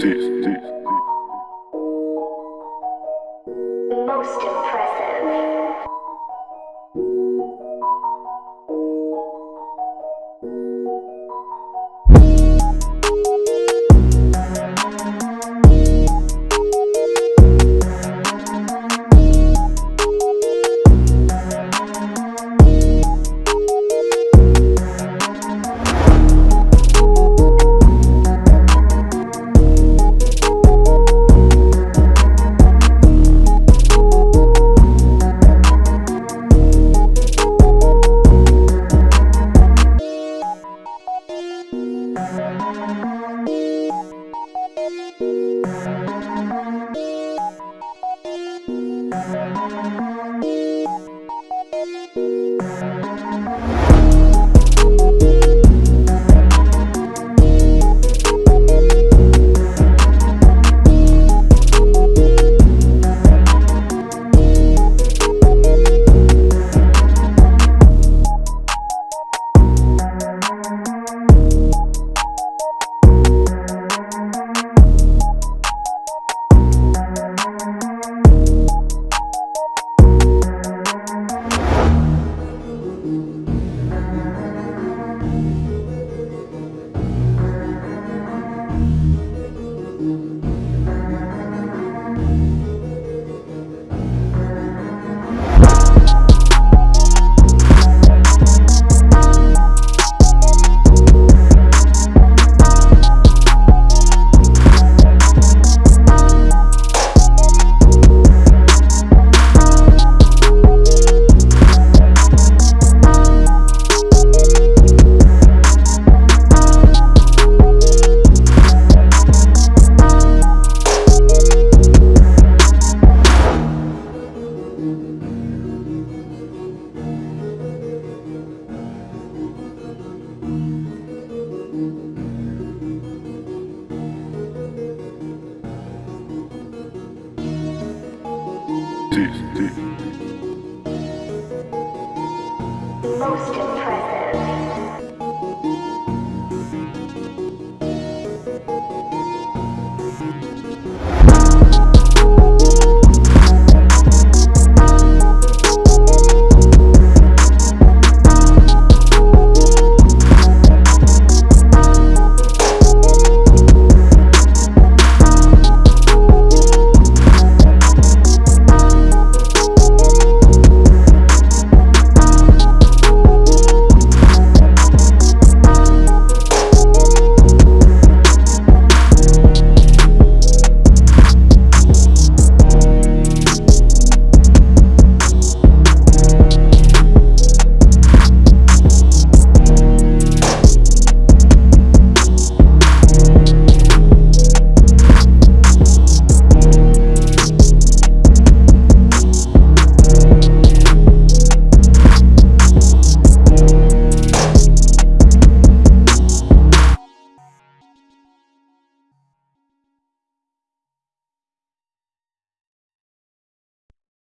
Sí. Deep, Most.